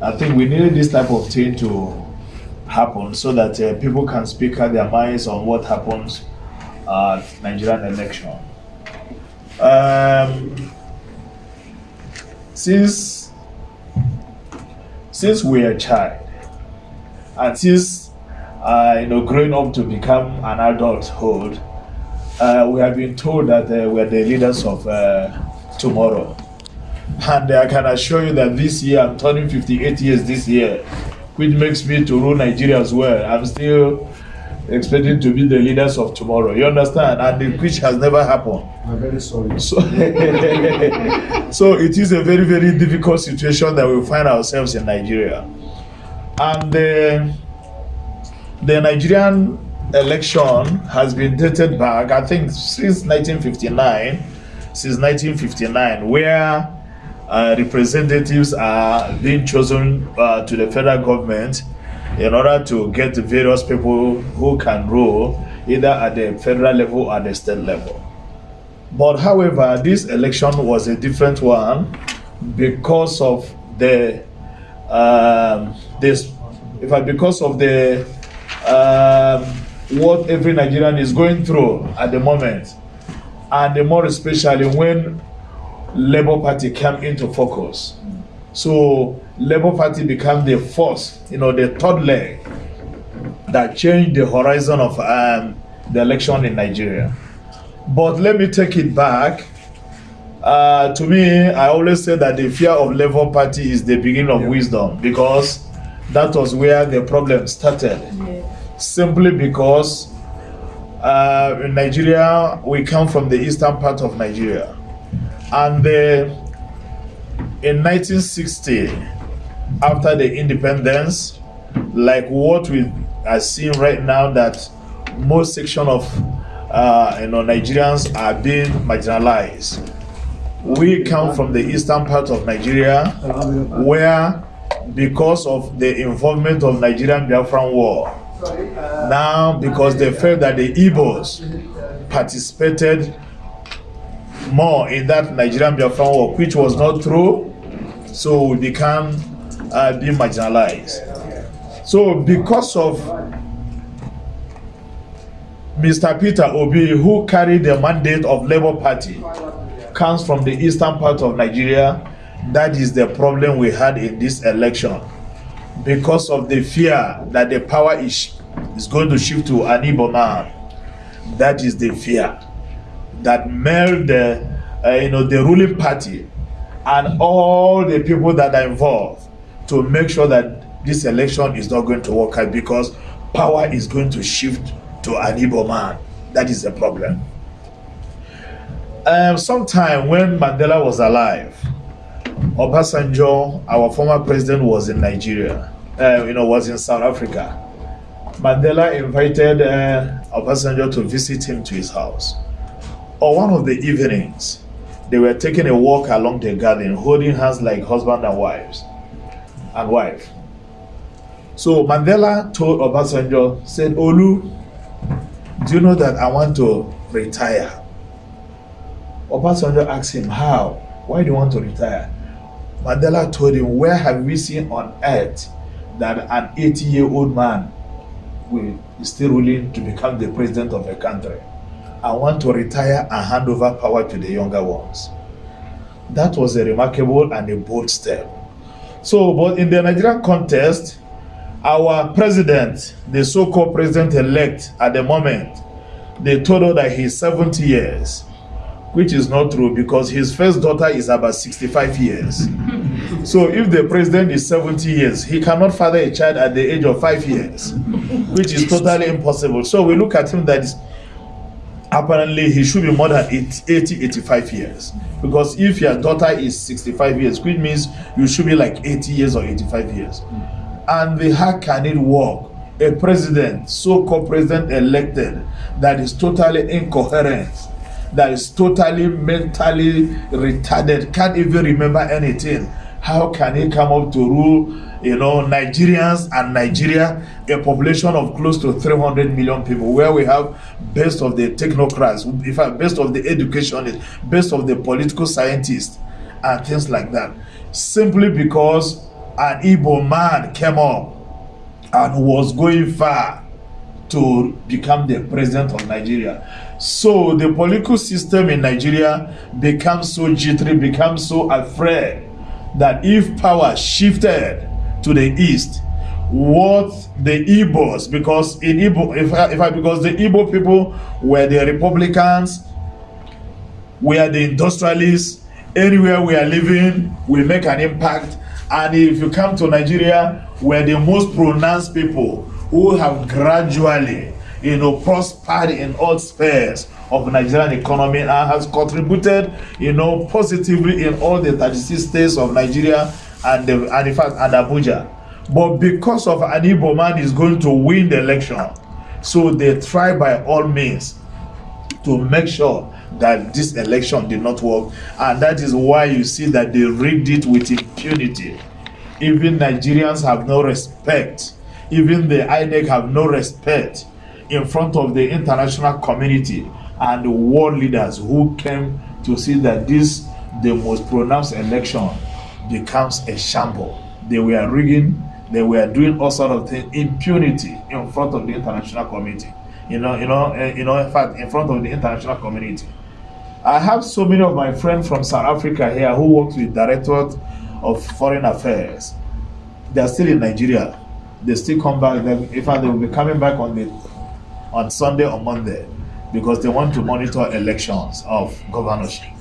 I think we needed this type of thing to happen so that uh, people can speak out their minds on what happens at Nigerian election. Um, since since we are a child and since uh, you know growing up to become an adulthood, uh, we have been told that uh, we're the leaders of uh, tomorrow. And I can assure you that this year, I'm turning 58 years this year, which makes me to rule Nigeria as well. I'm still expecting to be the leaders of tomorrow. You understand? And the, which has never happened. I'm very sorry. So, so it is a very, very difficult situation that we find ourselves in Nigeria. And the, the Nigerian election has been dated back, I think, since 1959, since 1959, where uh, representatives are being chosen uh, to the federal government in order to get various people who can rule either at the federal level or the state level. But however, this election was a different one because of the um, this, if I, because of the um, what every Nigerian is going through at the moment, and the more especially when Labour Party came into focus. So Labour Party became the force, you know, the third leg that changed the horizon of um, the election in Nigeria. But let me take it back. Uh, to me, I always say that the fear of Labour Party is the beginning of Yeah. wisdom because that was where the problem started. Simply because uh, in Nigeria, we come from the eastern part of Nigeria. And uh, in 1960, after the independence, like what we are seeing right now, that most section of uh, you know Nigerians are being marginalized. We come from the eastern part of Nigeria, where because of the involvement of Nigerian Biafran War, now because they felt that the Igbos participated more in that Nigerian Biafran war, which was not true, so we became uh, being marginalized. So because of Mr. Peter Obi, who carried the mandate of Labour Party, comes from the eastern part of Nigeria, that is the problem we had in this election. Because of the fear that the power is, is going to shift to an Igbo man, that is the fear that made the uh, you know the ruling party and all the people that are involved to make sure that this election is not going to work out because power is going to shift to an Igbo man. That is the problem. Um, sometime when Mandela was alive, Obasanjo, our former president, was in Nigeria. Uh, you know, was in South Africa. Mandela invited uh, Obasanjo to visit him to his house. On one of the evenings, they were taking a walk along the garden, holding hands like husband and wives and wife. So Mandela told Obasanjo, said, Olu, do you know that I want to retire? Obasanjo asked him, How? Why do you want to retire? Mandela told him, Where have we seen on earth that an 80 year old man will is still willing to become the president of a country? I want to retire and hand over power to the younger ones. That was a remarkable and a bold step. So, but in the Nigerian context, our president, the so-called president-elect at the moment, they told her that he's 70 years, which is not true because his first daughter is about 65 years. so if the president is 70 years, he cannot father a child at the age of five years, which is totally impossible. So we look at him that is apparently he should be more than 80, 80 85 years. Because if your daughter is 65 years which means you should be like 80 years or 85 years. And the how can it work? A president so-called president elected that is totally incoherent that is totally mentally retarded can't even remember anything. How can he come up to rule you know nigerians and nigeria a population of close to 300 million people where we have best of the technocrats in fact best of the educationists best of the political scientists and things like that simply because an Igbo man came up and was going far to become the president of Nigeria. So the political system in Nigeria becomes so jittery, becomes so afraid that if power shifted to the east, what the Igbos, because in Igbo, if I, if I, because the Igbo people were the Republicans, we are the industrialists, anywhere we are living, we make an impact. And if you come to Nigeria, we're the most pronounced people who have gradually, you know, prospered in all spheres of Nigerian economy and has contributed, you know, positively in all the 36 states of Nigeria and, the, and in fact, and Abuja. But because of an man is going to win the election, so they try by all means to make sure that this election did not work. And that is why you see that they rigged it with impunity. Even Nigerians have no respect. Even the INEC have no respect in front of the international community and the world leaders who came to see that this, the most pronounced election, becomes a shamble. They were rigging they were doing all sort of things, impunity in front of the international community. You know, you know, uh, you know, in fact, in front of the international community. I have so many of my friends from South Africa here who work with Directorate of Foreign Affairs. They are still in Nigeria. They still come back. They, in fact, they will be coming back on the on Sunday or Monday because they want to monitor elections of governorship.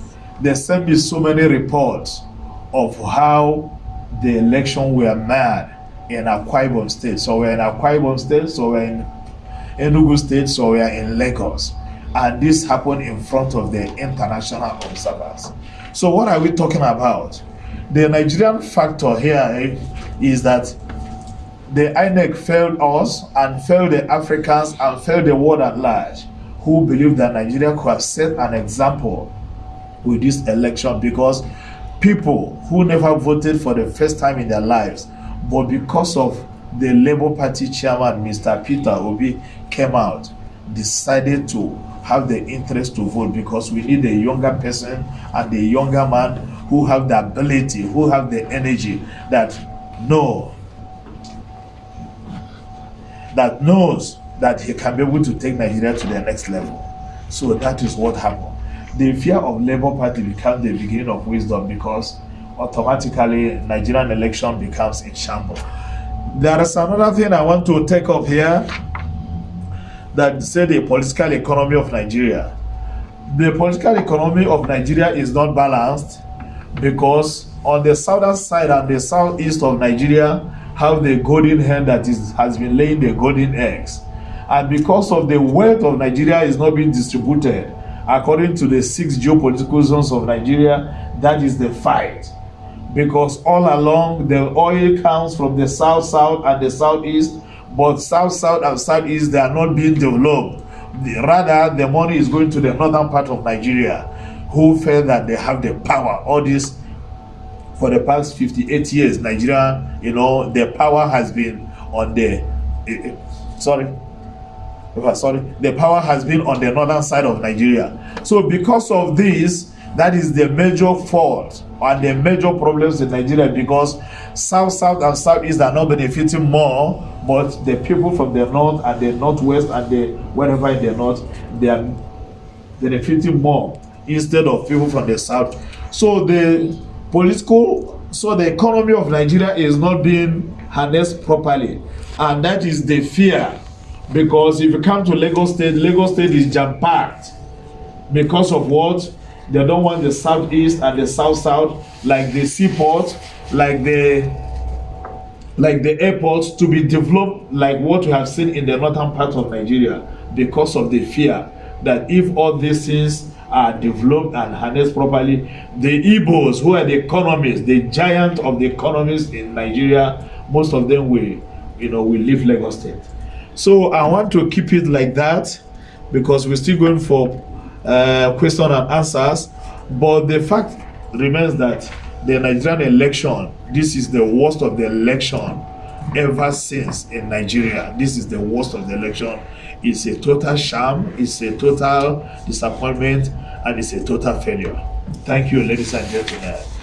They sent me so many reports of how the election were mad in Akwa Ibom State. So we're in Akwa Ibom State, so we're in Enugu State, so we're in Lagos. And this happened in front of the international observers. So what are we talking about? The Nigerian factor here is that the INEC failed us and failed the Africans and failed the world at large who believe that Nigeria could have set an example with this election because people who never voted for the first time in their lives but because of the Labour Party chairman, Mr. Peter Obi, came out, decided to have the interest to vote because we need a younger person and a younger man who have the ability, who have the energy that know that knows that he can be able to take Nigeria to the next level. So that is what happened. The fear of Labour Party became the beginning of wisdom because automatically Nigerian election becomes in shambles. There is another thing I want to take up here that say the political economy of Nigeria. The political economy of Nigeria is not balanced because on the southern side and the southeast of Nigeria have the golden hen that is has been laying the golden eggs. And because of the wealth of Nigeria is not being distributed according to the six geopolitical zones of Nigeria, that is the fight. Because all along the oil comes from the south south and the southeast but south south and southeast they are not being developed. Rather the money is going to the northern part of nigeria who feel that they have the power. All this for the past 58 years nigeria you know the power has been on the uh, sorry sorry the power has been on the northern side of nigeria so because of this that is the major fault and the major problems in Nigeria because South, South, and Southeast are not benefiting more, but the people from the North and the Northwest and the wherever in the North, they are benefiting more instead of people from the South. So the political, so the economy of Nigeria is not being harnessed properly, and that is the fear. Because if you come to Lagos State, Lagos State is jam packed because of what They don't want the southeast and the south south, like the seaport, like the like the airports to be developed like what we have seen in the northern part of Nigeria because of the fear that if all these things are developed and harnessed properly, the Igbos, who are the economists, the giant of the economists in Nigeria, most of them will, you know, will leave Lagos State. So I want to keep it like that because we're still going for uh, question and answers. But the fact remains that the Nigerian election, this is the worst of the election ever since in Nigeria. This is the worst of the election. It's a total sham, it's a total disappointment, and it's a total failure. Thank you, ladies and gentlemen.